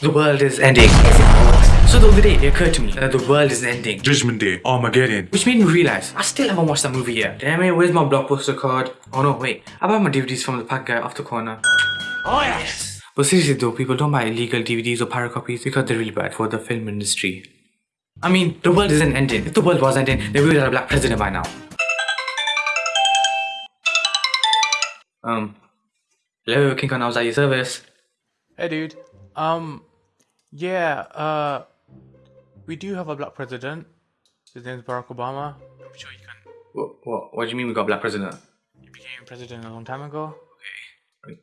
The world is ending. So the other day it occurred to me that the world is ending. Judgment Day, Armageddon. Which made me realize I still haven't watched that movie yet. Damn it, where's my blockbuster card? Oh no, wait. I bought my DVDs from the pack guy off the corner. Oh yes! But seriously though, people don't buy illegal DVDs or pirate copies because they're really bad for the film industry. I mean, the world isn't ending. If the world was ending, then we would have a black president by now. Um, hello, King Kong, I was at your service. Hey dude, um, yeah, uh, we do have a black president. His name is Barack Obama. I'm sure you can. What, what, what do you mean we got a black president? He became president a long time ago. Okay.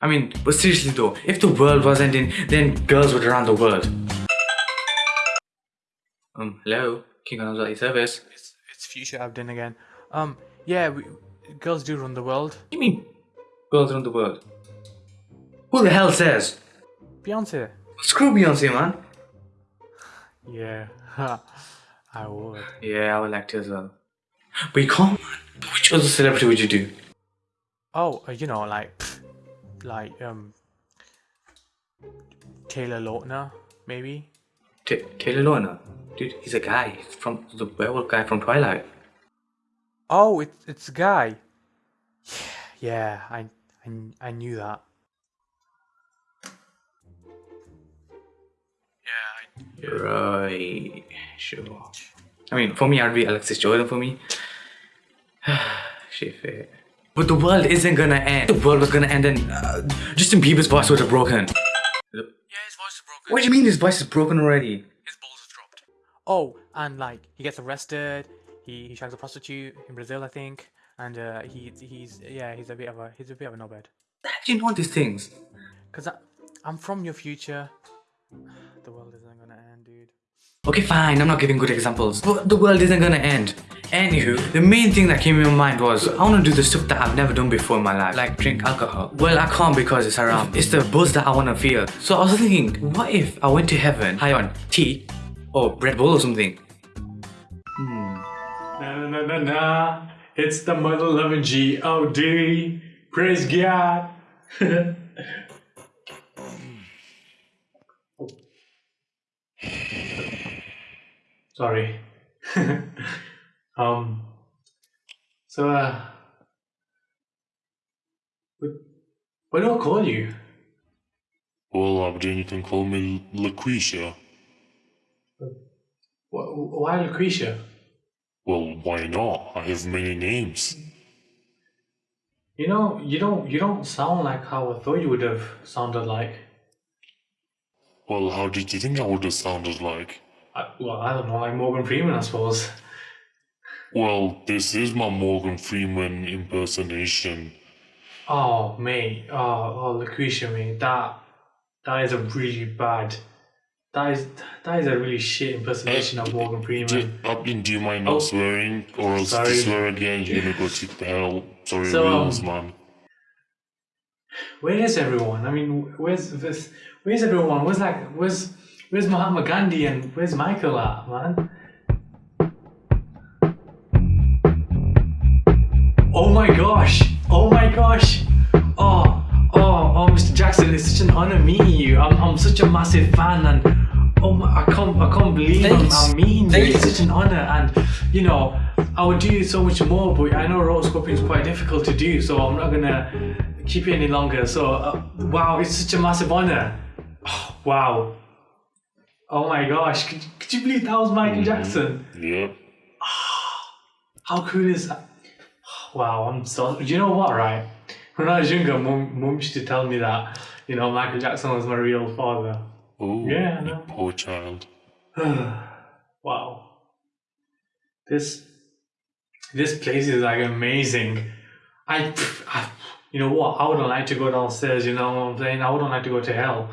I mean, but seriously though, if the world was ending, then girls would run the world. Um, hello, King Kong, was at your service. It's it's future Abdin again. Um, yeah, we, girls do run the world. What do you mean, girls run the world? Who the hell says? Beyonce. Screw Beyonce, man. Yeah, I would. Yeah, I would like to as well. But you can't, man. Which other celebrity would you do? Oh, uh, you know, like, like um, Taylor Lautner, maybe. T Taylor Lautner? Dude, he's a guy. He's from the werewolf guy from Twilight. Oh, it's it's a guy. Yeah, I I, I knew that. Right, sure. I mean, for me, I'd be Alexis Jordan for me. Shit, fair. But the world isn't gonna end. The world was gonna end and uh, Justin Bieber's voice would have broken. Yeah, his voice is broken. What do you mean his voice is broken already? His balls is dropped. Oh, and like he gets arrested. He he shags a prostitute in Brazil, I think. And uh, he he's yeah he's a bit of a he's a bit of a knobhead. How do you know these things? Cause I, I'm from your future. The world isn't gonna end, dude. Okay, fine, I'm not giving good examples. But the world isn't gonna end. Anywho, the main thing that came in my mind was I wanna do the stuff that I've never done before in my life, like drink alcohol. Well, I can't because it's haram. It's the buzz that I wanna feel. So I was thinking, what if I went to heaven high on tea or Red Bull or something? Hmm. Na na na na na. It's the mother loving G O D. Praise God. Sorry. um. So uh. What, do I call you? Well, Abdin, you can call me Lucretia. Wh- Why Lucretia? Well, why not? I have many names. You know, you don't you don't sound like how I thought you would have sounded like. Well, how did you think I would have sounded like? I, well, I don't know, like Morgan Freeman, I suppose. Well, this is my Morgan Freeman impersonation. Oh, mate. Oh, oh, Lucretia, mate. That that is a really bad. That is that is a really shit impersonation of Morgan Do, Freeman. Abdin, do you mind not Oh. swearing? Or else if Sorry. you swear again, you're gonna go to the hell. Sorry, So, um, rules, man. Where is everyone? I mean, where's this? Where's everyone? Where's like where's where's Mahatma Gandhi and where's Michael at, man? Oh my gosh! Oh my gosh! Oh, oh, oh, Mr. Jackson, it's such an honor meeting you. I'm, I'm such a massive fan, and oh my, I can't, I can't believe I'm, Thanks. I'm meeting you. It's such an honor, and you know, I would do so much more, but I know rotoscoping is quite difficult to do, so I'm not gonna keep you any longer. So, uh, wow, it's such a massive honor. Oh, wow. Oh my gosh, could, could you believe that was Michael mm-hmm. Jackson? Yep. Ah, how cool is that? Wow, I'm so. You know what, right? When I was younger, mum, mum used to tell me that, you know, Michael Jackson was my real father. Oh, Yeah, know. poor child. wow. This this place is like amazing. I, I you know what? I wouldn't like to go downstairs. You know what I'm saying? I wouldn't like to go to hell.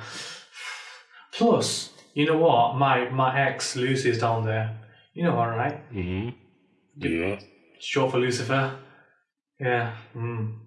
Plus, you know what? My my ex Lucy's down there. You know her, right? Mm-hmm. Yeah. Short for Lucifer. Yeah. Mm.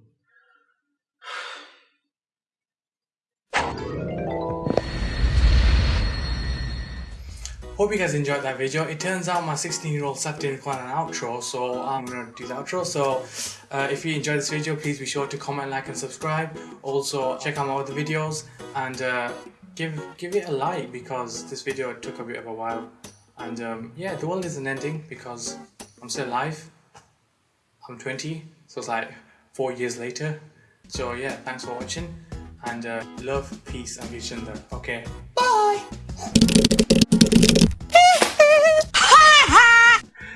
Hope you guys enjoyed that video. It turns out my 16 year old sat didn't plan an outro, so I'm gonna do the outro. So uh, if you enjoyed this video, please be sure to comment, like, and subscribe. Also, check out my other videos and uh, give give it a like because this video took a bit of a while. And um, yeah, the world isn't ending because I'm still alive. I'm 20, so it's like four years later. So yeah, thanks for watching and uh, love, peace, and Vishanda. Okay, bye.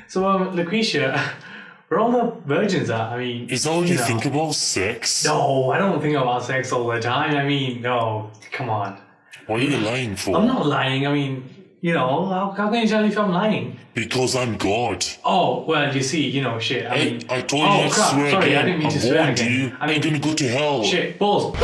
So, um, Lucretia, where all the virgins are, I mean, Is all you know. think about sex? No, I don't think about sex all the time. I mean, no, come on. What are you lying for? I'm not lying. I mean, you know, how, how can you tell if I'm lying? Because I'm God. Oh, well, you see, you know, shit. I mean, I told oh, you to crap, swear sorry, again. I didn't mean to I swear again. you. I mean, You're gonna go to hell. shit, balls.